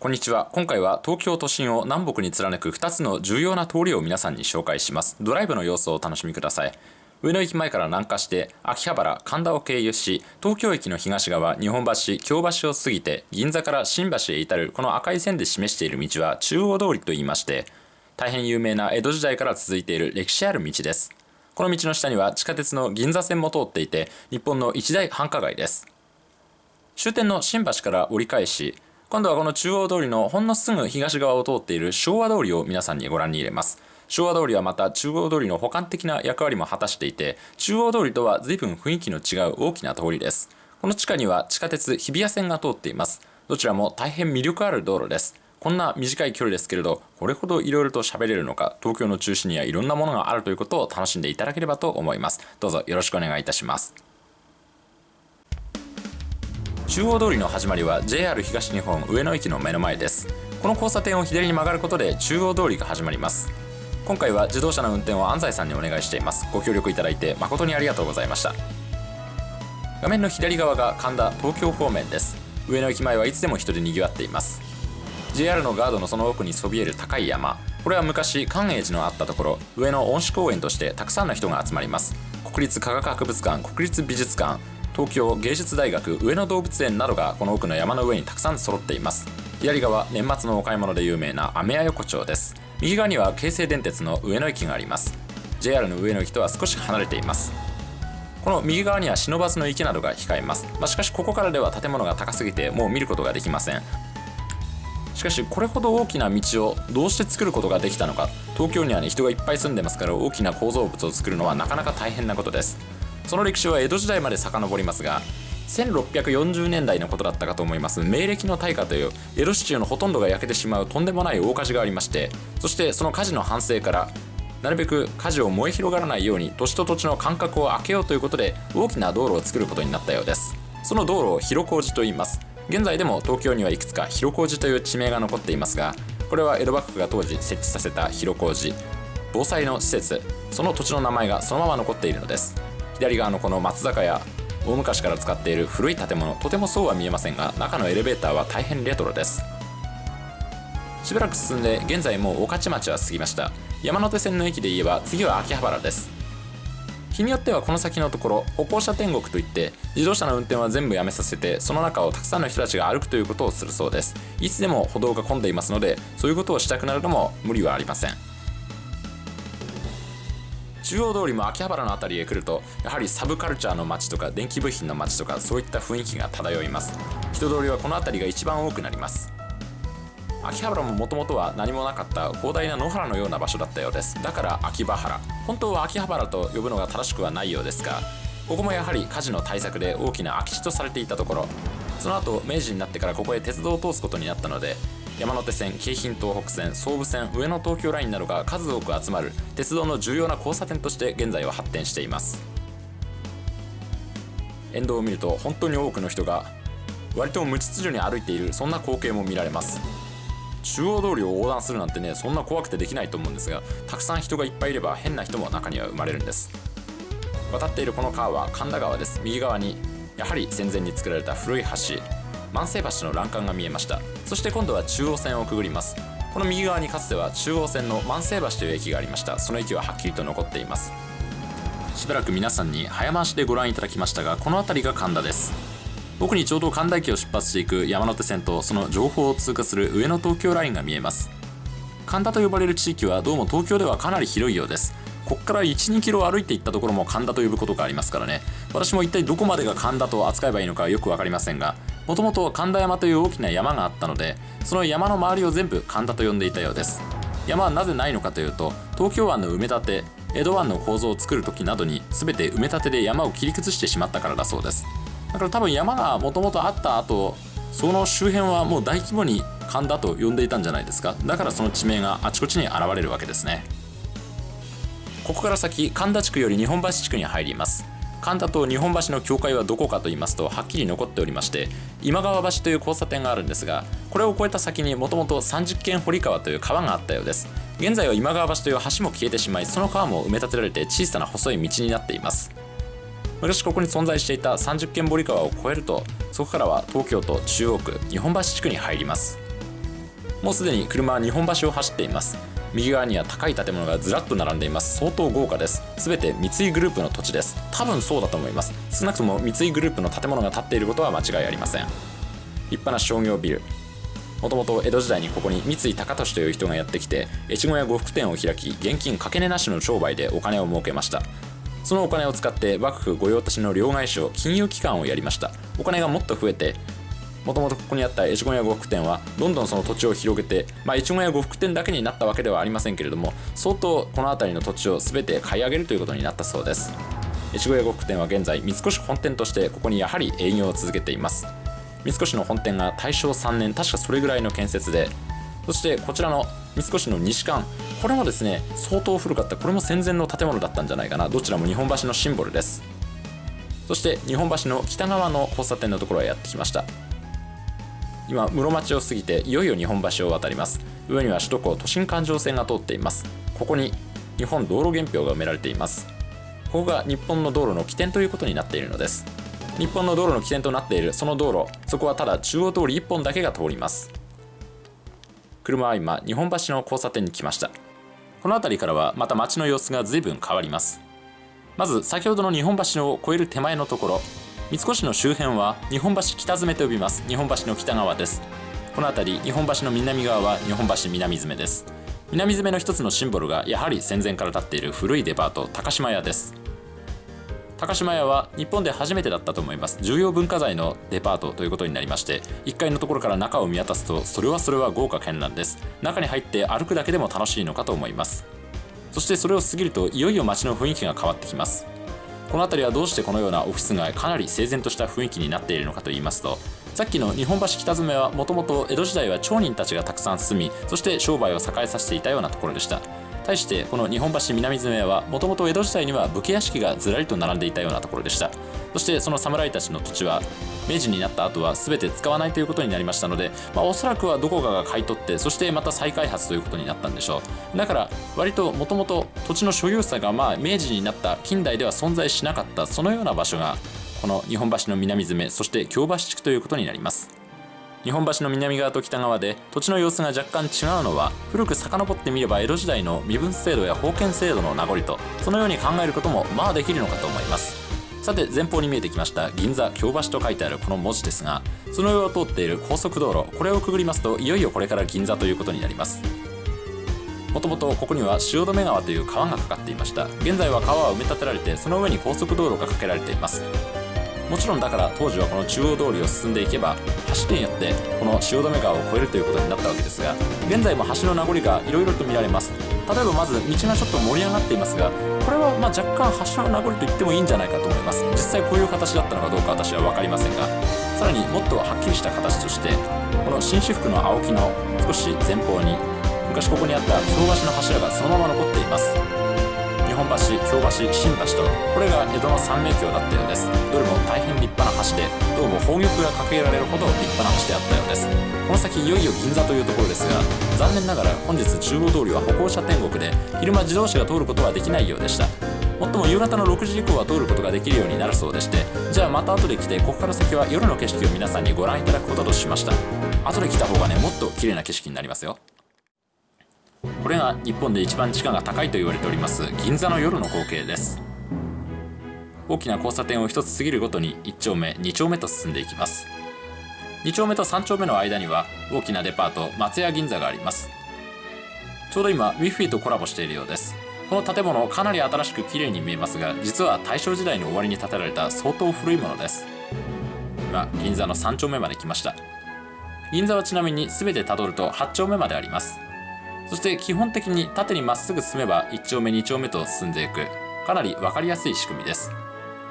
こんにちは。今回は東京都心を南北に貫く2つの重要な通りを皆さんに紹介します。ドライブの様子をお楽しみください。上野駅前から南下して秋葉原神田を経由し東京駅の東側日本橋京橋を過ぎて銀座から新橋へ至るこの赤い線で示している道は中央通りと言いまして大変有名な江戸時代から続いている歴史ある道ですこの道の下には地下鉄の銀座線も通っていて日本の一大繁華街です終点の新橋から折り返し今度はこの中央通りのほんのすぐ東側を通っている昭和通りを皆さんにご覧に入れます。昭和通りはまた中央通りの補完的な役割も果たしていて中央通りとは随分雰囲気の違う大きな通りです。この地下には地下鉄日比谷線が通っています。どちらも大変魅力ある道路です。こんな短い距離ですけれどこれほどいろいろと喋れるのか東京の中心にはいろんなものがあるということを楽しんでいただければと思います。どうぞよろしくお願いいたします。中央通りの始まりは JR 東日本上野駅の目の前です。この交差点を左に曲がることで中央通りが始まります。今回は自動車の運転を安西さんにお願いしています。ご協力いただいて誠にありがとうございました。画面の左側が神田東京方面です。上野駅前はいつでも人で賑わっています。JR のガードのその奥にそびえる高い山。これは昔寛永寺のあったところ。上野恩賜公園としてたくさんの人が集まります。国立科学博物館国立美術館東京芸術大学上野動物園などがこの奥の山の上にたくさん揃っています。左側年末のお買い物で有名なアメヤ横丁です。右側には京成電鉄の上野駅があります。JR の上野駅とは少し離れています。この右側には不忍池などが控えます、まあ、しかしここからでは建物が高すぎてもう見ることができません。しかしこれほど大きな道をどうして作ることができたのか。東京にはね人がいっぱい住んでますから大きな構造物を作るのはなかなか大変なことです。その歴史は江戸時代まで遡りますが1640年代のことだったかと思います。明暦の大火という江戸市中のほとんどが焼けてしまうとんでもない大火事がありましてそしてその火事の反省からなるべく火事を燃え広がらないように土地と土地の間隔を空けようということで大きな道路を作ることになったようです。その道路を広小路と言います。現在でも東京にはいくつか広小路という地名が残っていますがこれは江戸幕府が当時設置させた広小路防災の施設。その土地の名前がそのまま残っているのです。左側のこの松坂屋大昔から使っている古い建物とてもそうは見えませんが中のエレベーターは大変レトロです。しばらく進んで現在もう御徒町は過ぎました。山手線の駅で言えば次は秋葉原です。日によってはこの先のところ歩行者天国といって自動車の運転は全部やめさせてその中をたくさんの人たちが歩くということをするそうです。いつでも歩道が混んでいますのでそういうことをしたくなるのも無理はありません。中央通りも秋葉原の辺りへ来るとやはりサブカルチャーの街とか電気部品の街とかそういった雰囲気が漂います。人通りはこの辺りが一番多くなります。秋葉原ももともとは何もなかった広大な野原のような場所だったようです。だから秋葉原。本当は秋葉原と呼ぶのが正しくはないようですがここもやはり火事の対策で大きな空き地とされていたところ。その後明治になってからここへ鉄道を通すことになったので山手線京浜東北線総武線上野東京ラインなどが数多く集まる鉄道の重要な交差点として現在は発展しています。沿道を見ると本当に多くの人が割と無秩序に歩いているそんな光景も見られます。中央通りを横断するなんてねそんな怖くてできないと思うんですがたくさん人がいっぱいいれば変な人も中には生まれるんです。渡っているこの川は神田川です。右側にやはり戦前に作られた古い橋。万世橋の欄干が見えました。そして今度は中央線をくぐります。この右側にかつては中央線の万世橋という駅がありました。その駅ははっきりと残っています。しばらく皆さんに早回しでご覧いただきましたがこの辺りが神田です。奥にちょうど神田駅を出発していく山手線とその情報を通過する上野東京ラインが見えます。神田と呼ばれる地域はどうも東京ではかなり広いようです。ここから12キロ歩いていったところも神田と呼ぶことがありますからね。私も一体どこまでが神田と扱えばいいのかよく分かりませんがもともと神田山という大きな山があったのでその山の周りを全部神田と呼んでいたようです。山はなぜないのかというと東京湾の埋め立て江戸湾の構造を作る時などに全て埋め立てで山を切り崩してしまったからだそうです。だから多分山がもともとあった後その周辺はもう大規模に神田と呼んでいたんじゃないですか。だからその地名があちこちに現れるわけですね。ここから先神田地区より日本橋地区に入ります。神田と日本橋の境界はどこかと言いますとはっきり残っておりまして今川橋という交差点があるんですがこれを越えた先にもともと30軒堀川という川があったようです。現在は今川橋という橋も消えてしまいその川も埋め立てられて小さな細い道になっています。昔ここに存在していた30軒堀川を越えるとそこからは東京都中央区日本橋地区に入ります。もうすでに車は日本橋を走っています。右側には高い建物がずらっと並んでいます。相当豪華です。全て三井グループの土地です。多分そうだと思います。少なくとも三井グループの建物が建っていることは間違いありません。立派な商業ビル。もともと江戸時代にここに三井高利という人がやってきて越後屋呉服店を開き現金かけ値なしの商売でお金を儲けました。そのお金を使って幕府御用達の両替商金融機関をやりました。お金がもっと増えてもともとここにあった越後屋呉服店はどんどんその土地を広げて、まあ、越後屋呉服店だけになったわけではありませんけれども相当この辺りの土地を全て買い上げるということになったそうです。越後屋呉服店は現在三越本店としてここにやはり営業を続けています。三越の本店が大正3年確かそれぐらいの建設でそしてこちらの三越の西館これもですね相当古かったこれも戦前の建物だったんじゃないかな。どちらも日本橋のシンボルです。そして日本橋の北側の交差点のところへやってきました。今室町を過ぎていよいよ日本橋を渡ります。上には首都高都心環状線が通っています。ここに日本道路原票が埋められています。ここが日本の道路の起点ということになっているのです。日本の道路の起点となっているその道路そこはただ中央通り1本だけが通ります。車は今日本橋の交差点に来ました。この辺りからはまた街の様子が随分変わります。まず先ほどの日本橋を越える手前のところ。三越の周辺は日本橋北詰と呼びます。日本橋の北側です。この辺り日本橋の南側は日本橋南詰です。南詰の一つのシンボルがやはり戦前から建っている古いデパート高島屋です。高島屋は日本で初めてだったと思います。重要文化財のデパートということになりまして1階のところから中を見渡すとそれはそれは豪華絢爛です。中に入って歩くだけでも楽しいのかと思います。そしてそれを過ぎるといよいよ街の雰囲気が変わってきます。この辺りはどうしてこのようなオフィス街かなり整然とした雰囲気になっているのかといいますとさっきの日本橋北詰はもともと江戸時代は町人たちがたくさん住みそして商売を栄えさせていたようなところでした。対してこの日本橋南詰はもともと江戸時代には武家屋敷がずらりと並んでいたようなところでした。そしてその侍たちの土地は明治になった後は全て使わないということになりましたので、まあ、おそらくはどこかが買い取ってそしてまた再開発ということになったんでしょう。だから割ともともと土地の所有者がまあ明治になった近代では存在しなかったそのような場所がこの日本橋の南詰そして京橋地区ということになります。日本橋の南側と北側で土地の様子が若干違うのは古く遡ってみれば江戸時代の身分制度や封建制度の名残とそのように考えることもまあできるのかと思います。さて前方に見えてきました銀座京橋と書いてあるこの文字ですがその上を通っている高速道路これをくぐりますといよいよこれから銀座ということになります。もともとここには汐留川という川がかかっていました。現在は川は埋め立てられてその上に高速道路が架けられています。もちろんだから当時はこの中央通りを進んでいけば橋によってこの汐留川を越えるということになったわけですが現在も橋の名残がいろいろと見られます。例えばまず道がちょっと盛り上がっていますがこれはま若干橋の名残と言ってもいいんじゃないかと思います。実際こういう形だったのかどうか私は分かりませんがさらにもっとはっきりした形としてこの紳士服の青木の少し前方に昔ここにあった京橋の柱がそのまま残っています。本橋京橋新橋とこれが江戸の三名橋だったようです。どれも大変立派な橋でどうも宝玉が掲げられるほど立派な橋であったようです。この先いよいよ銀座というところですが残念ながら本日中央通りは歩行者天国で昼間自動車が通ることはできないようでした。もっとも夕方の6時以降は通ることができるようになるそうでしてじゃあまた後で来てここから先は夜の景色を皆さんにご覧いただくこととしました。後で来た方がねもっと綺麗な景色になりますよ。これが日本で一番地価が高いと言われております銀座の夜の光景です。大きな交差点を一つ過ぎるごとに1丁目2丁目と進んでいきます。2丁目と3丁目の間には大きなデパート松屋銀座があります。ちょうど今ウィフィとコラボしているようです。この建物かなり新しく綺麗に見えますが実は大正時代の終わりに建てられた相当古いものです。今銀座の3丁目まで来ました。銀座はちなみに全てたどると8丁目まであります。そして基本的に縦にまっすぐ進めば1丁目2丁目と進んでいく。かなり分かりやすい仕組みです。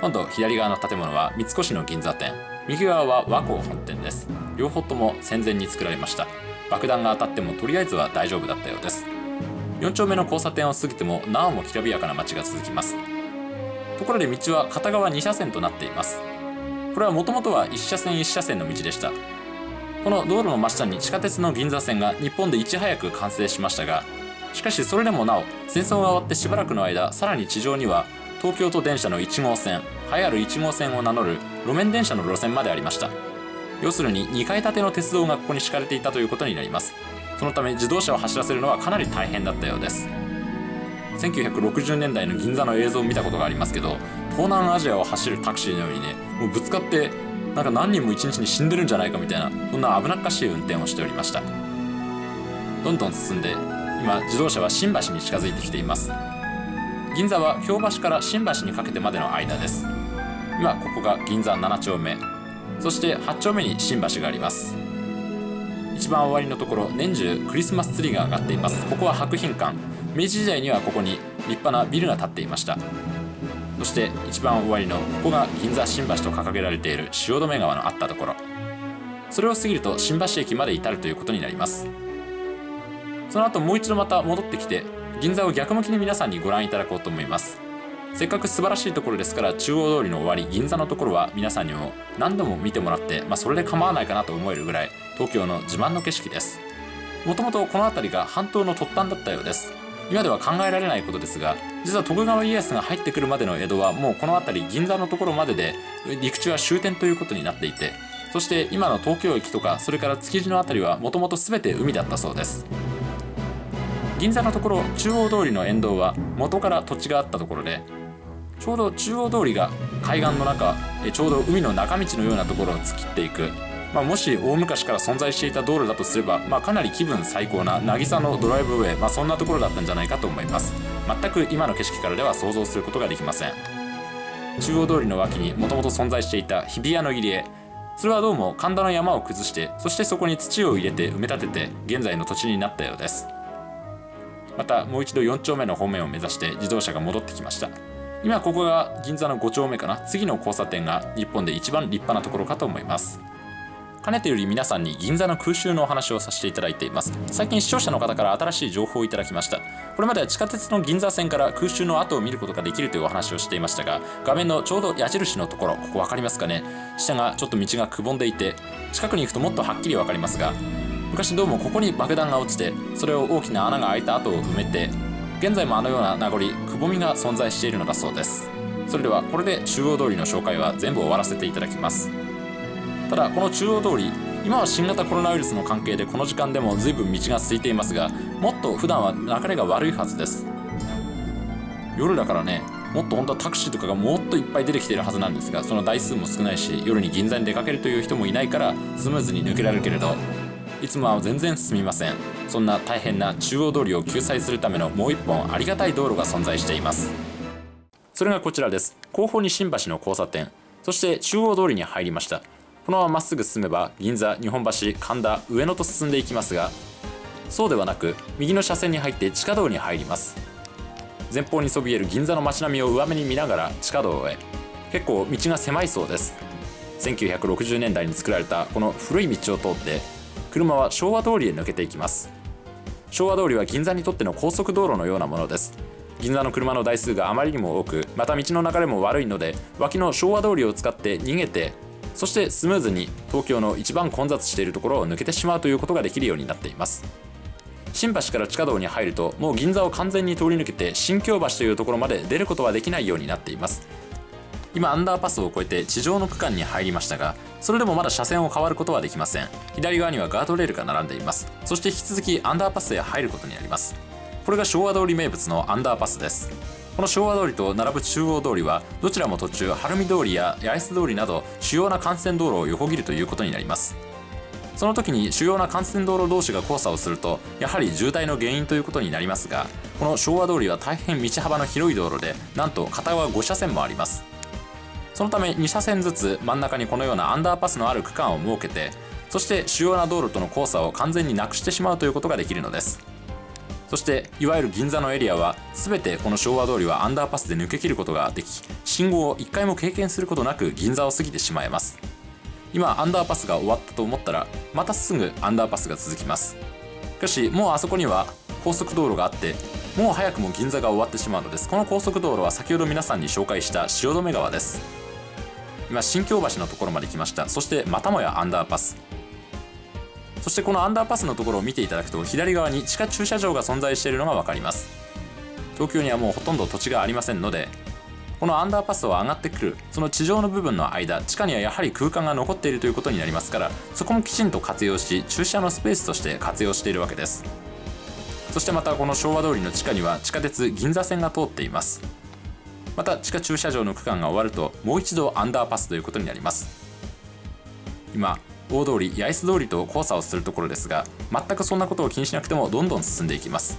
今度左側の建物は三越の銀座店。右側は和光本店です。両方とも戦前に作られました。爆弾が当たってもとりあえずは大丈夫だったようです。4丁目の交差点を過ぎてもなおもきらびやかな街が続きます。ところで道は片側2車線となっています。これはもともとは1車線1車線の道でした。この道路の真下に地下鉄の銀座線が日本でいち早く完成しましたがしかしそれでもなお戦争が終わってしばらくの間さらに地上には東京都電車の1号線栄えある1号線を名乗る路面電車の路線までありました。要するに2階建ての鉄道がここに敷かれていたということになります。そのため自動車を走らせるのはかなり大変だったようです。1960年代の銀座の映像を見たことがありますけど東南アジアを走るタクシーのようにねもうぶつかってなんか何人も一日に死んでるんじゃないかみたいなそんな危なっかしい運転をしておりました。どんどん進んで今自動車は新橋に近づいてきています。銀座は京橋から新橋にかけてまでの間です。今ここが銀座7丁目。そして8丁目に新橋があります。一番終わりのところ年中クリスマスツリーが上がっています。ここは博品館。明治時代にはここに立派なビルが建っていました。そして一番終わりのここが銀座新橋と掲げられている汐留川のあったところ。それを過ぎると新橋駅まで至るということになります。その後もう一度また戻ってきて銀座を逆向きに皆さんにご覧いただこうと思います。せっかく素晴らしいところですから中央通りの終わり銀座のところは皆さんにも何度も見てもらって、まあ、それで構わないかなと思えるぐらい東京の自慢の景色です。もともとこの辺りが半島の突端だったようです。今では考えられないことですが実は徳川家康が入ってくるまでの江戸はもうこの辺り銀座のところまでで陸地は終点ということになっていてそして今の東京駅とかそれから築地の辺りはもともと全て海だったそうです。銀座のところ中央通りの沿道は元から土地があったところでちょうど中央通りが海岸の中ちょうど海の中道のようなところを突きっていく。まあ、もし大昔から存在していた道路だとすれば、まあ、かなり気分最高な渚のドライブウェイ、まあ、そんなところだったんじゃないかと思います。全く今の景色からでは想像することができません。中央通りの脇にもともと存在していた日比谷の入り江。それはどうも神田の山を崩してそしてそこに土を入れて埋め立てて現在の土地になったようです。またもう一度4丁目の方面を目指して自動車が戻ってきました。今ここが銀座の5丁目かな。次の交差点が日本で一番立派なところかと思います。かねてより皆さんに銀座の空襲のお話をさせていただいています最近視聴者の方から新しい情報をいただきましたこれまでは地下鉄の銀座線から空襲の跡を見ることができるというお話をしていましたが画面のちょうど矢印のところここ分かりますかね下がちょっと道がくぼんでいて近くに行くともっとはっきり分かりますが昔どうもここに爆弾が落ちてそれを大きな穴が開いた跡を埋めて現在もあのような名残くぼみが存在しているのだそうですそれではこれで中央通りの紹介は全部終わらせていただきますただこの中央通り今は新型コロナウイルスの関係でこの時間でも随分道が空いていますがもっと普段は流れが悪いはずです。夜だからねもっと本当はタクシーとかがもっといっぱい出てきてるはずなんですがその台数も少ないし夜に銀座に出かけるという人もいないからスムーズに抜けられるけれどいつもは全然進みません。そんな大変な中央通りを救済するためのもう一本ありがたい道路が存在しています。それがこちらです。後方に新橋の交差点。そして中央通りに入りました。このまままっすぐ進めば銀座日本橋神田上野と進んでいきますがそうではなく右の車線に入って地下道に入ります。前方にそびえる銀座の街並みを上目に見ながら地下道へ。結構道が狭いそうです。1960年代に作られたこの古い道を通って車は昭和通りへ抜けていきます。昭和通りは銀座にとっての高速道路のようなものです。銀座の車の台数があまりにも多くまた道の流れも悪いので脇の昭和通りを使って逃げてそしてスムーズに東京の一番混雑しているところを抜けてしまうということができるようになっています。新橋から地下道に入るともう銀座を完全に通り抜けて新京橋というところまで出ることはできないようになっています。今アンダーパスを越えて地上の区間に入りましたがそれでもまだ車線を変わることはできません。左側にはガードレールが並んでいます。そして引き続きアンダーパスへ入ることになります。これが昭和通り名物のアンダーパスです。この昭和通りと並ぶ中央通りはどちらも途中晴海通りや八重洲通りなど主要な幹線道路を横切るということになります。その時に主要な幹線道路同士が交差をするとやはり渋滞の原因ということになりますがこの昭和通りは大変道幅の広い道路でなんと片側5車線もあります。そのため2車線ずつ真ん中にこのようなアンダーパスのある区間を設けてそして主要な道路との交差を完全になくしてしまうということができるのです。そしていわゆる銀座のエリアは全てこの昭和通りはアンダーパスで抜け切ることができ信号を1回も経験することなく銀座を過ぎてしまえます。今アンダーパスが終わったと思ったらまたすぐアンダーパスが続きます。しかしもうあそこには高速道路があってもう早くも銀座が終わってしまうのです。この高速道路は先ほど皆さんに紹介した汐留川です。今新京橋のところまで来ました。そしてまたもやアンダーパス。そしてこのアンダーパスのところを見ていただくと左側に地下駐車場が存在しているのが分かります。東京にはもうほとんど土地がありませんのでこのアンダーパスを上がってくるその地上の部分の間地下にはやはり空間が残っているということになりますからそこもきちんと活用し駐車のスペースとして活用しているわけです。そしてまたこの昭和通りの地下には地下鉄銀座線が通っています。また地下駐車場の区間が終わるともう一度アンダーパスということになります。今大通り八重洲通りと交差をするところですが全くそんなことを気にしなくてもどんどん進んでいきます。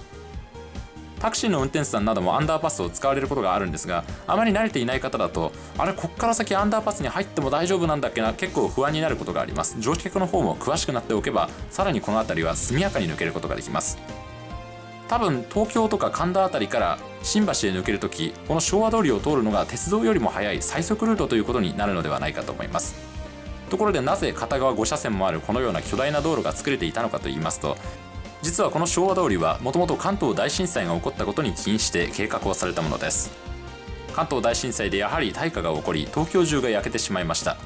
タクシーの運転手さんなどもアンダーパスを使われることがあるんですがあまり慣れていない方だとあれこっから先アンダーパスに入っても大丈夫なんだっけな？結構不安になることがあります。乗客の方も詳しくなっておけばさらにこの辺りは速やかに抜けることができます。多分東京とか神田辺りから新橋へ抜けるときこの昭和通りを通るのが鉄道よりも速い最速ルートということになるのではないかと思います。ところでなぜ片側5車線もあるこのような巨大な道路が作れていたのかといいますと実はこの昭和通りはもともと関東大震災が起こったことに起因して計画をされたものです。関東大震災でやはり大火が起こり東京中が焼けてしまいました。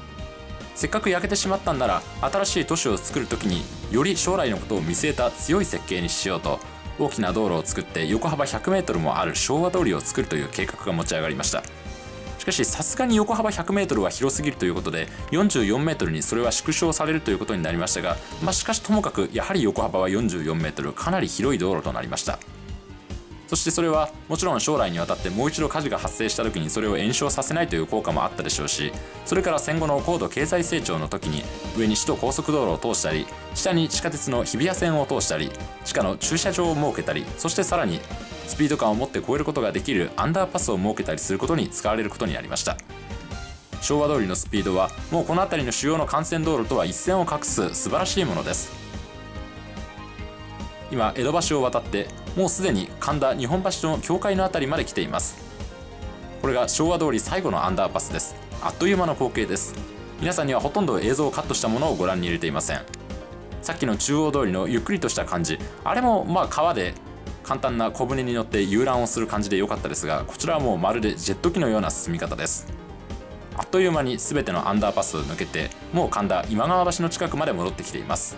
せっかく焼けてしまったんなら新しい都市を作る時により将来のことを見据えた強い設計にしようと大きな道路を作って横幅 100m もある昭和通りを作るという計画が持ち上がりました。しかしさすがに横幅 100m は広すぎるということで 44m にそれは縮小されるということになりましたが、まあ、しかしともかくやはり横幅は 44m かなり広い道路となりました。そしてそれはもちろん将来にわたってもう一度火事が発生した時にそれを延焼させないという効果もあったでしょうしそれから戦後の高度経済成長の時に上に首都高速道路を通したり下に地下鉄の日比谷線を通したり地下の駐車場を設けたりそしてさらにスピード感を持って越えることができるアンダーパスを設けたりすることに使われることになりました。昭和通りのスピードはもうこの辺りの主要の幹線道路とは一線を画す素晴らしいものです。今江戸橋を渡ってもうすでに神田日本橋の境界の辺りまで来ています。これが昭和通り最後のアンダーパスです。あっという間の光景です。皆さんにはほとんど映像をカットしたものをご覧に入れていません。さっきの中央通りのゆっくりとした感じ。あれもまあ川で簡単な小舟に乗って遊覧をする感じで良かったですがこちらはもうまるでジェット機のような進み方です。あっという間に全てのアンダーパスを抜けてもう神田今川橋の近くまで戻ってきています。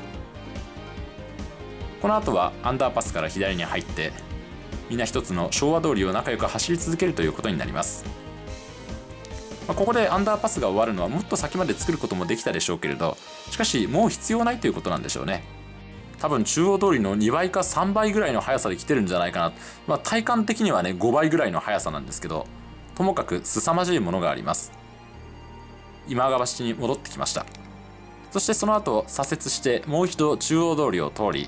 この後はアンダーパスから左に入ってみんな一つの昭和通りを仲良く走り続けるということになります。まここでアンダーパスが終わるのはもっと先まで作ることもできたでしょうけれどしかしもう必要ないということなんでしょうね。多分中央通りの2倍か3倍ぐらいの速さで来てるんじゃないかな、まあ、体感的にはね5倍ぐらいの速さなんですけどともかく凄まじいものがあります。今川橋に戻ってきました。そしてその後左折してもう一度中央通りを通り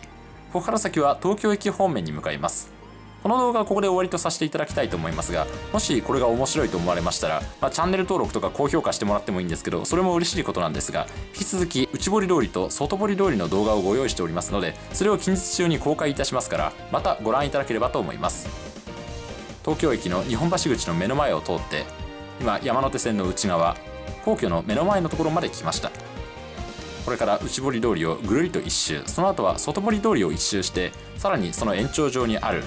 ここから先は東京駅方面に向かいます。この動画はここで終わりとさせていただきたいと思いますがもしこれが面白いと思われましたら、まあ、チャンネル登録とか高評価してもらってもいいんですけどそれも嬉しいことなんですが引き続き内堀通りと外堀通りの動画をご用意しておりますのでそれを近日中に公開いたしますからまたご覧いただければと思います。東京駅の日本橋口の目の前を通って今山手線の内側皇居の目の前のところまで来ました。これから内堀通りをぐるりと一周その後は外堀通りを一周してさらにその延長上にある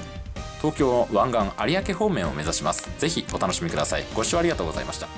東京湾岸有明方面を目指します。ぜひお楽しみください。ご視聴ありがとうございました。